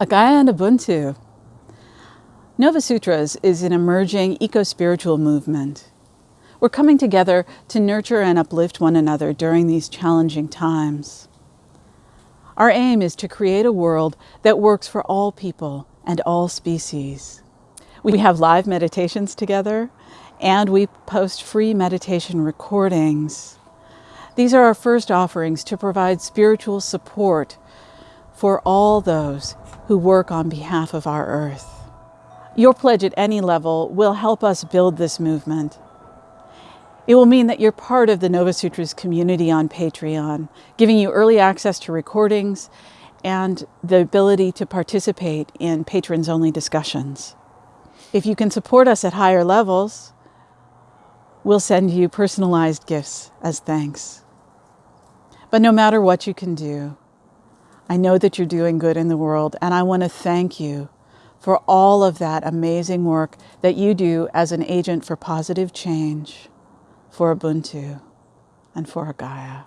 Agaya and Ubuntu. Nova Sutras is an emerging eco-spiritual movement. We're coming together to nurture and uplift one another during these challenging times. Our aim is to create a world that works for all people and all species. We have live meditations together and we post free meditation recordings. These are our first offerings to provide spiritual support for all those who work on behalf of our earth. Your pledge at any level will help us build this movement. It will mean that you're part of the Nova Sutras community on Patreon, giving you early access to recordings and the ability to participate in patrons-only discussions. If you can support us at higher levels, we'll send you personalized gifts as thanks. But no matter what you can do, I know that you're doing good in the world, and I want to thank you for all of that amazing work that you do as an agent for positive change, for Ubuntu, and for Gaia.